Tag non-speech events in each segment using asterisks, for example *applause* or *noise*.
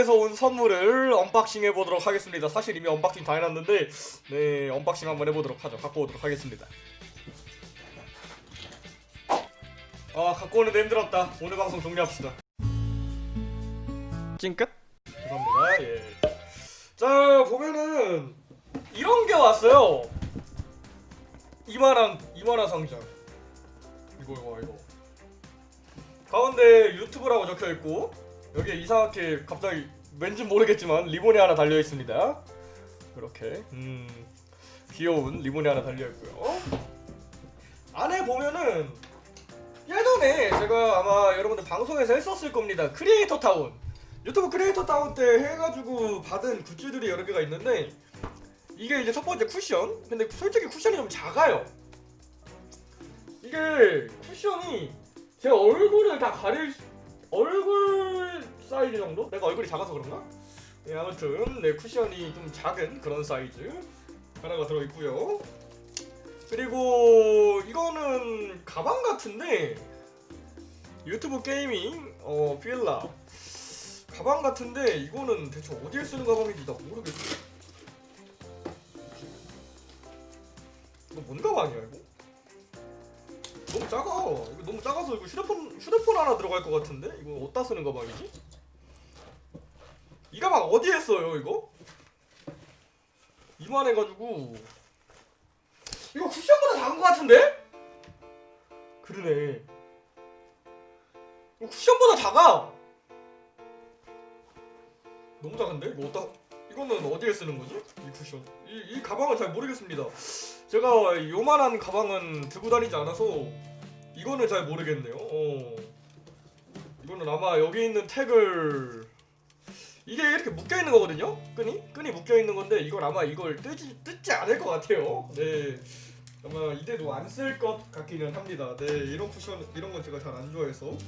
유튜브에서 온 선물을 언박싱 해보도록 하겠습니다. 사실 이미 언박싱 다 해놨는데 네 언박싱 한번 해보도록 하죠. 갖고 오도록 하겠습니다. 아 갖고 오는데 힘들었다. 오늘 방송 종료합시다. 찡끝? 죄송합니다. 예 자 보면은 이런 게 왔어요. 이만한 이만한 상자 이거 이거 이거. 가운데 유튜브라고 적혀 있고 여기에 이상하게 갑자기 왠지 모르겠지만 리본이 하나 달려 있습니다. 이렇게 음 귀여운 리본이 하나 달려 있고요. 안에 보면은 예전에 제가 아마 여러분들 방송에서 했었을 겁니다. 크리에이터 타운 유튜브 크리에이터 타운 때 해가지고 받은 굿즈들이 여러 개가 있는데 이게 이제 첫 번째 쿠션. 근데 솔직히 쿠션이 좀 작아요. 이게 쿠션이 제 얼굴을 다 가릴 수- 얼굴 사이즈 정도? 내가 얼굴이 작아서 그런가? 네, 아무튼 네 쿠션이 좀 작은 그런 사이즈 하나가 들어 있고요. 그리고 이거는 가방 같은데 유튜브 게이밍 어 필라 가방 같은데 이거는 대체 어디에 쓰는 가방인지 나 모르겠어. 이거 뭔 가방이야 이거? 너무 작아. 이거 너무 작아서 이거 휴대폰 휴대폰 하나 들어갈 것 같은데 이거 어디다 쓰는 가방이지? 이 가방 어디에 써요 이거? 이만해가지고 이거 쿠션보다 작은 것 같은데? 그러네. 쿠션보다 작아. 너무 작은데 이거 어디다? 이거는 어디에 쓰는 거지? 이 쿠션. 이, 이 가방은 잘 모르겠습니다. 제가 요만한 가방은 들고 다니지 않아서 이거는 잘 모르겠네요. 어. 이거는 아마 여기 있는 택을 이게 이렇게 묶여 있는 거거든요. 끈이 끈이 묶여 있는 건데 이건 아마 이걸 뜨지 뜯지 않을 것 같아요. 네. 아마 이대도 안 쓸 것 같기는 합니다. 네, 이런 쿠션 이런 건 제가 잘 안 좋아해서.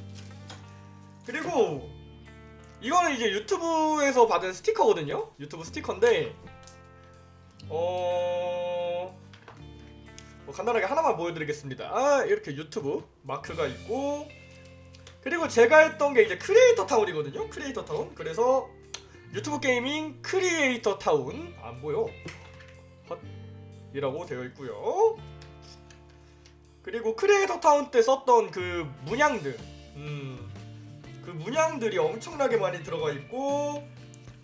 그리고 이거는 이제 유튜브에서 받은 스티커거든요. 유튜브 스티커인데 어. 뭐 간단하게 하나만 보여드리겠습니다. 아, 이렇게 유튜브 마크가 있고 그리고 제가 했던 게 이제 크리에이터 타운이거든요. 크리에이터 타운. 그래서 유튜브 게이밍 크리에이터 타운 안 보여. 헛이라고 되어 있고요. 그리고 크리에이터 타운 때 썼던 그 문양들, 음, 그 문양들이 엄청나게 많이 들어가 있고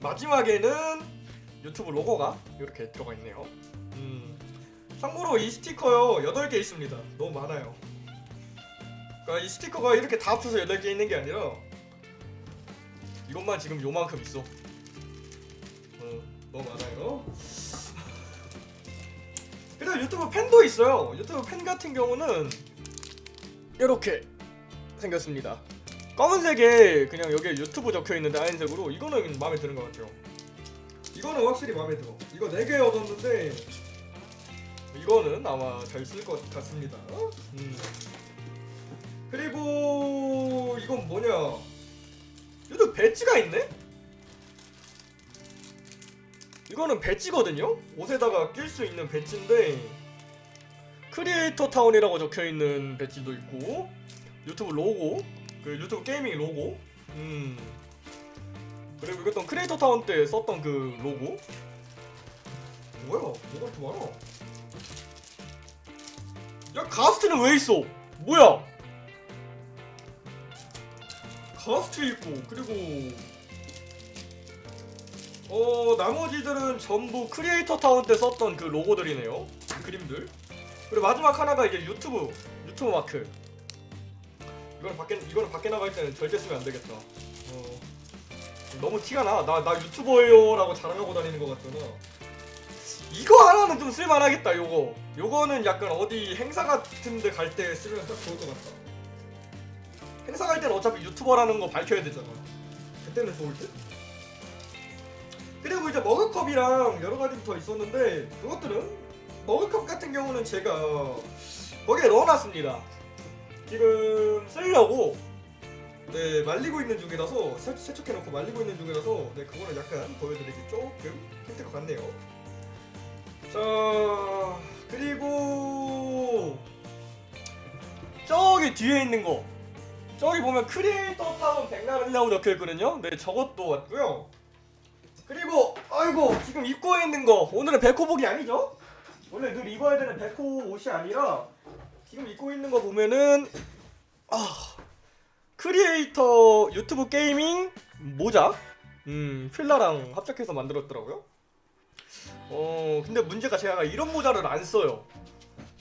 마지막에는 유튜브 로고가 이렇게 들어가 있네요. 음. 참고로 이 스티커요 8개 있습니다 너무 많아요 그러니까 이 스티커가 이렇게 다 합쳐서 8개 있는 게 아니라 이것만 지금 요만큼 있어 어, 너무 많아요 그리고 유튜브 펜도 있어요 유튜브 펜 같은 경우는 이렇게 생겼습니다 검은색에 그냥 여기에 유튜브 적혀있는데 하얀색으로 이거는 마음에 드는 것 같아요 이거는 확실히 마음에 들어 이거 4개 얻었는데 이거는 아마 잘 쓸 것 같습니다. 음. 그리고 이건 뭐냐? 얘도 배지가 있네? 이거는 배지거든요? 옷에다가 낄 수 있는 배지인데 크리에이터 타운이라고 적혀 있는 배지도 있고 유튜브 로고, 그 유튜브 게이밍 로고, 음. 그리고 이것도 크리에이터 타운 때 썼던 그 로고. 뭐야? 뭐가 이렇게 많아? 야 가스트는 왜 있어? 뭐야? 가스트 있고 그리고 어 나머지들은 전부 크리에이터 타운 때 썼던 그 로고들이네요. 그림들. 그리고 마지막 하나가 이제 유튜브 유튜브 마크. 이거는 밖에 이거는 밖에 나갈 때는 절대 쓰면 안 되겠다. 어. 너무 티가 나나 나 유튜버예요 라고 자랑하고 다니는 것 같잖아 이거 하나는 좀 쓸만하겠다 요거. 요거는 약간 어디 행사 같은 데 갈 때 쓰면 딱 좋을 것 같다. 행사 갈 때는 어차피 유튜버라는 거 밝혀야 되잖아. 그때는 좋을 듯? 그리고 이제 머그컵이랑 여러 가지 더 있었는데 그것들은 머그컵 같은 경우는 제가 거기에 넣어놨습니다. 지금 쓰려고 네 말리고 있는 중이라서 세- 세척해놓고 말리고 있는 중이라서 네 그거는 약간 보여드리기 조금 힘들 것 같네요. 자 그리고 저기 뒤에 있는 거. 저기 보면 크리에이터 타운 백날이라고 적혀있거든요. 네 저것도 왔고요 그리고 아이고 지금 입고 있는 거 오늘은 백호복이 아니죠? 원래 늘 입어야 되는 백호 옷이 아니라 지금 입고 있는 거 보면은 아 크리에이터 YouTube Gaming 모자 음 FILA랑 합작해서 만들었더라고요. 어 근데 문제가 제가 이런 모자를 안 써요.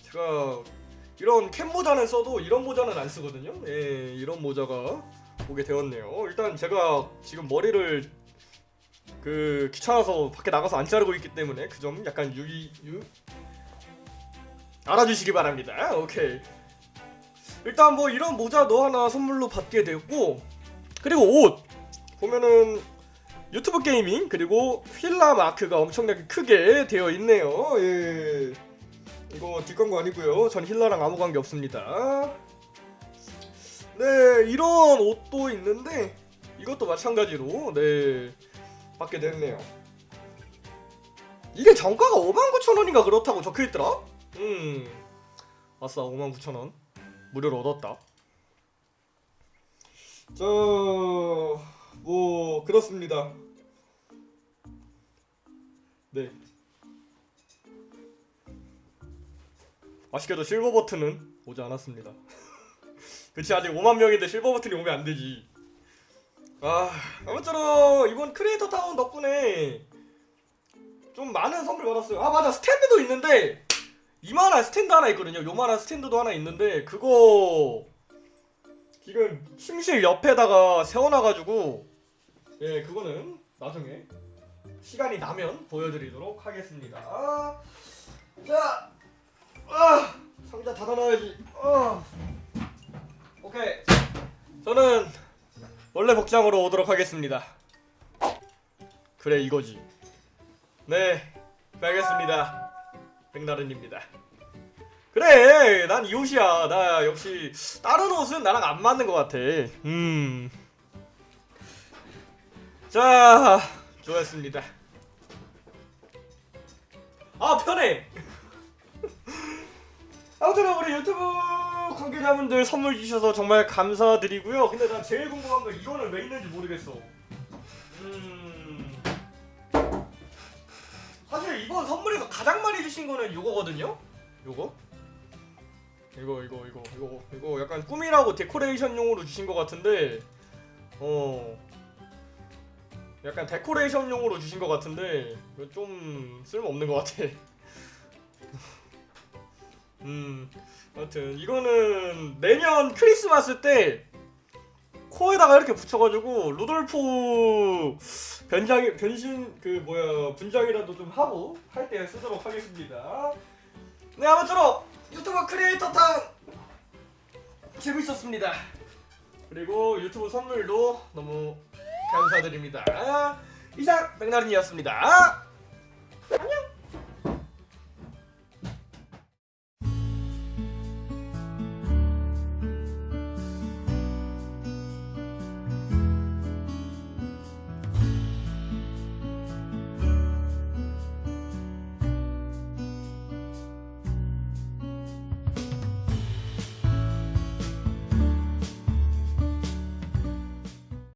제가 이런 캡 모자는 써도 이런 모자는 안 쓰거든요. 예 이런 모자가 오게 되었네요. 일단 제가 지금 머리를 그 귀찮아서 밖에 나가서 안 자르고 있기 때문에 그 점 약간 유의 유 알아주시기 바랍니다. 오케이. 일단 뭐 이런 모자도 하나 선물로 받게 되고 그리고 옷 보면은 유튜브 게이밍 그리고 휠라 마크가 엄청나게 크게 되어 있네요. 예. 이거 뒷광고 아니고요. 전 힐라랑 아무 관계 없습니다. 네, 이런 옷도 있는데 이것도 마찬가지로 네 받게 됐네요. 이게 정가가 59,000원인가 그렇다고 적혀있더라? 음. 아싸 59,000원. 무료로 얻었다. 저 뭐 그렇습니다. 네. 아쉽게도 실버 버튼은 오지 않았습니다. *laughs* 그치 아직 5만 명인데 실버 버튼이 오면 안 되지 아 아무쪼록 이번 크리에이터 타운 덕분에 좀 많은 선물 받았어요. 아 맞아. 스탠드도 있는데 이만한 스탠드 하나 있거든요. 요만한 스탠드도 하나 있는데 그거 지금 침실 옆에다가 세워놔가지고 예 그거는 나중에 시간이 나면 보여드리도록 하겠습니다. 자 아, 상자 닫아놔야지. 아. 오케이. 저는 원래 복장으로 오도록 하겠습니다. 그래 이거지. 네 알겠습니다. 백나른입니다. 그래 난 이 옷이야. 나 역시 다른 옷은 나랑 안 맞는 것 같아. 음. 음자 좋았습니다. 아 편해. *laughs* 아무튼 우리 유튜브 관계자분들 선물 주셔서 정말 감사드리고요. 근데 난 제일 궁금한 건 이거는 왜 있는지 모르겠어. 음. 사실 이번 선물에서 가장 많이 주신 거는 이거거든요? 요거? 이거 이거 이거 이거 이거 약간 꾸미라고 데코레이션용으로 주신 것 같은데 어. 약간 데코레이션용으로 주신 것 같은데 이거 좀 쓸모 없는 것 같아. *laughs* 음 아무튼 이거는 내년 크리스마스 때 코에다가 이렇게 붙여가지고 루돌프 변장 변신 그 뭐야 분장이라도 좀 하고 할 때 쓰도록 하겠습니다. 네 아무쪼록 유튜브 크리에이터 탕 재밌었습니다. 그리고 유튜브 선물도 너무 감사드립니다. 이상 백나른이었습니다.